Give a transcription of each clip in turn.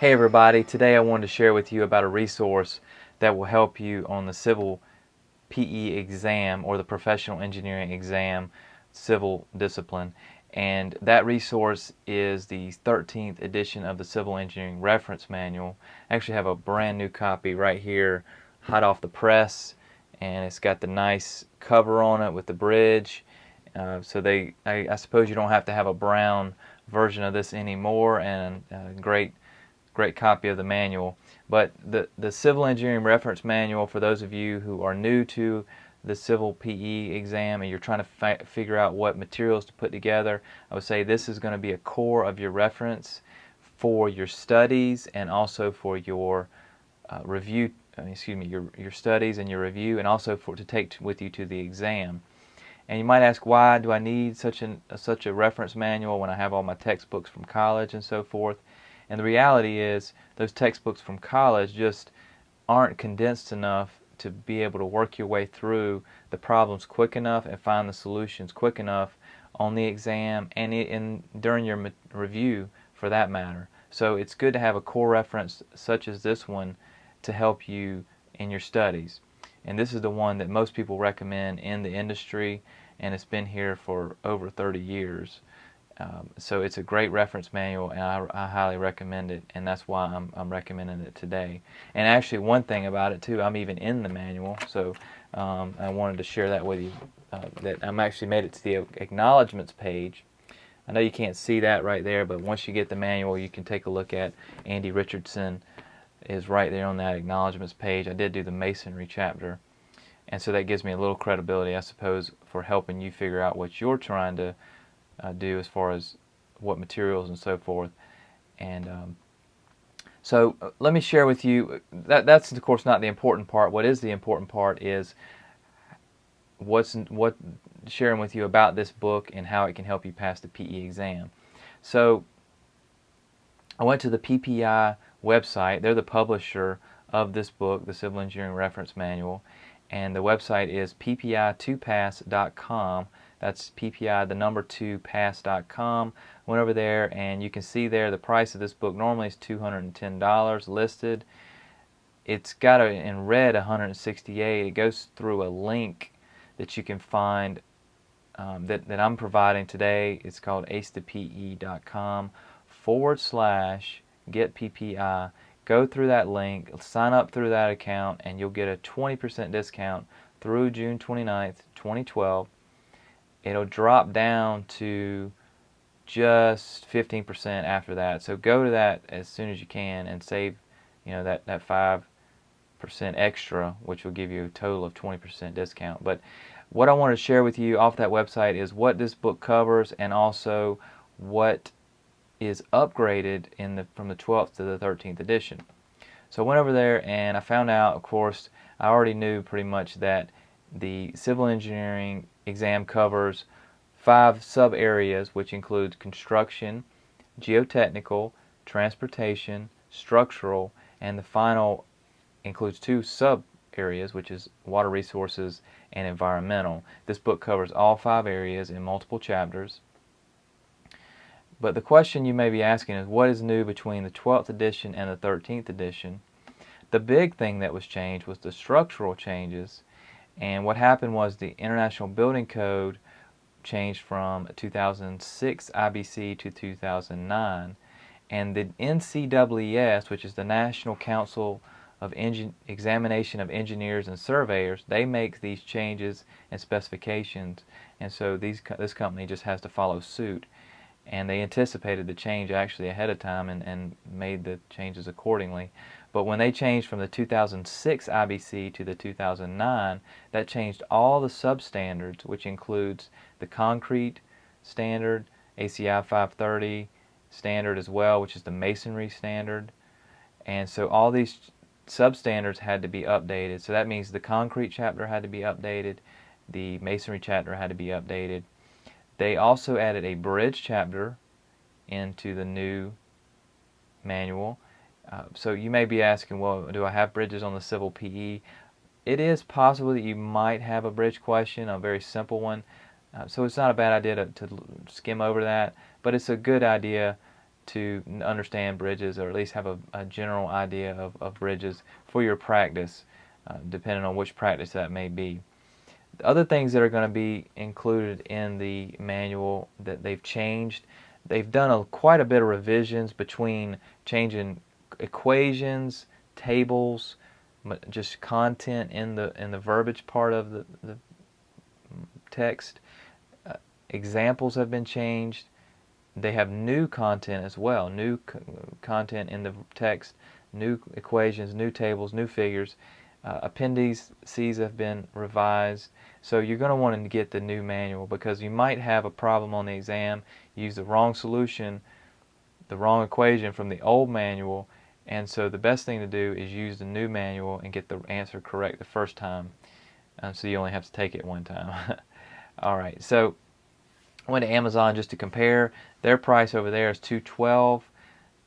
Hey everybody, today I wanted to share with you about a resource that will help you on the civil PE exam or the professional engineering exam civil discipline. And that resource is the 13th edition of the Civil Engineering Reference Manual. I actually have a brand new copy right here hot off the press and it's got the nice cover on it with the bridge. Uh, so they I, I, suppose you don't have to have a brown version of this anymore and a great great copy of the manual. But the, the Civil Engineering Reference Manual, for those of you who are new to the Civil PE exam and you're trying to fi figure out what materials to put together, I would say this is going to be a core of your reference for your studies and also for your uh, review, excuse me, your, your studies and your review and also for to take with you to the exam. And you might ask, why do I need such, an, uh, such a reference manual when I have all my textbooks from college and so forth? And the reality is those textbooks from college just aren't condensed enough to be able to work your way through the problems quick enough and find the solutions quick enough on the exam and in, during your review for that matter. So it's good to have a core reference such as this one to help you in your studies. And this is the one that most people recommend in the industry and it's been here for over 30 years. Um, so it's a great reference manual and I, I, highly recommend it and that's why I'm, I'm, recommending it today. And actually one thing about it too, I'm even in the manual so um, I wanted to share that with you uh, that I'm actually made it to the acknowledgments page. I know you can't see that right there but once you get the manual you can take a look at Andy Richardson is right there on that acknowledgments page. I did do the masonry chapter and so that gives me a little credibility I suppose for helping you figure out what you're trying to uh, do as far as what materials and so forth. And um, so uh, let me share with you, that, that's of course not the important part. What is the important part is what's what sharing with you about this book and how it can help you pass the PE exam. So I went to the PPI website. They're the publisher of this book, the Civil Engineering Reference Manual, and the website is ppi2pass.com that's PPI, the number 2 pass.com. Went over there and you can see there the price of this book normally is $210 listed. It's got a, in red 168. It goes through a link that you can find um, that, that I'm providing today. It's called acetope.com forward slash get PPI. Go through that link, sign up through that account, and you'll get a 20% discount through June 29th, 2012 it'll drop down to just 15% after that. So go to that as soon as you can and save, you know, that, that 5% extra, which will give you a total of 20% discount. But what I want to share with you off that website is what this book covers and also what is upgraded in the from the 12th to the 13th edition. So I went over there and I found out, of course, I already knew pretty much that the civil engineering exam covers five sub areas which include construction, geotechnical, transportation, structural, and the final includes two sub areas which is water resources and environmental. This book covers all five areas in multiple chapters. But the question you may be asking is what is new between the 12th edition and the 13th edition? The big thing that was changed was the structural changes and what happened was the International Building Code changed from 2006 IBC to 2009. And the NCEES, which is the National Council of Examination of Engineers and Surveyors, they make these changes and specifications. And so these, this company just has to follow suit. And they anticipated the change actually ahead of time and, and made the changes accordingly. But when they changed from the 2006 IBC to the 2009, that changed all the substandards, which includes the concrete standard, ACI 530 standard as well, which is the masonry standard. And so all these substandards had to be updated. So that means the concrete chapter had to be updated, the masonry chapter had to be updated. They also added a bridge chapter into the new manual uh, so you may be asking, well, do I have bridges on the civil PE? It is possible that you might have a bridge question, a very simple one. Uh, so it's not a bad idea to, to, skim over that, but it's a good idea to understand bridges or at least have a, a general idea of, of, bridges for your practice, uh, depending on which practice that may be. The other things that are going to be included in the manual that they've changed, they've done a, quite a bit of revisions between changing equations, tables, just content in the in the verbiage part of the, the text. Uh, examples have been changed. They have new content as well, new content in the text, new equations, new tables, new figures. Uh, appendices have been revised. So you're going to want to get the new manual because you might have a problem on the exam, use the wrong solution, the wrong equation from the old manual, and so the best thing to do is use the new manual and get the answer correct the first time. Um, so you only have to take it one time. Alright, so I went to Amazon just to compare. Their price over there is 212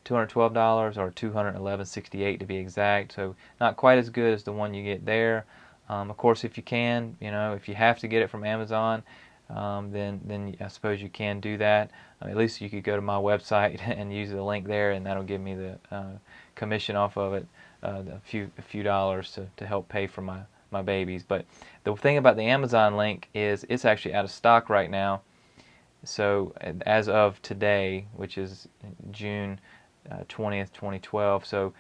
$212 or 211.68 to be exact. So not quite as good as the one you get there. Um, of course, if you can, you know, if you have to get it from Amazon, um, then then I suppose you can do that. Uh, at least you could go to my website and use the link there, and that'll give me the uh, commission off of it, uh, a few a few dollars to, to help pay for my my babies. But the thing about the Amazon link is it's actually out of stock right now. So as of today, which is June uh, 20th, 2012, so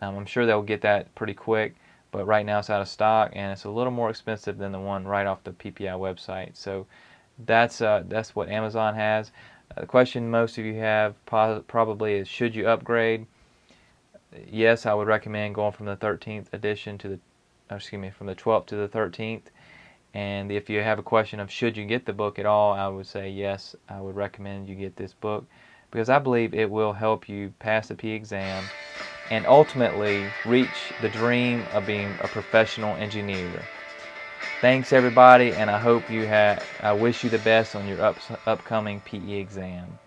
um, I'm sure they'll get that pretty quick. But right now it's out of stock and it's a little more expensive than the one right off the PPI website. So that's uh, that's what Amazon has. Uh, the question most of you have probably is should you upgrade? Yes, I would recommend going from the 13th edition to the excuse me, from the 12th to the 13th. And if you have a question of should you get the book at all, I would say yes, I would recommend you get this book because I believe it will help you pass the P exam and ultimately reach the dream of being a professional engineer. Thanks everybody and I hope you have I wish you the best on your up, upcoming PE exam.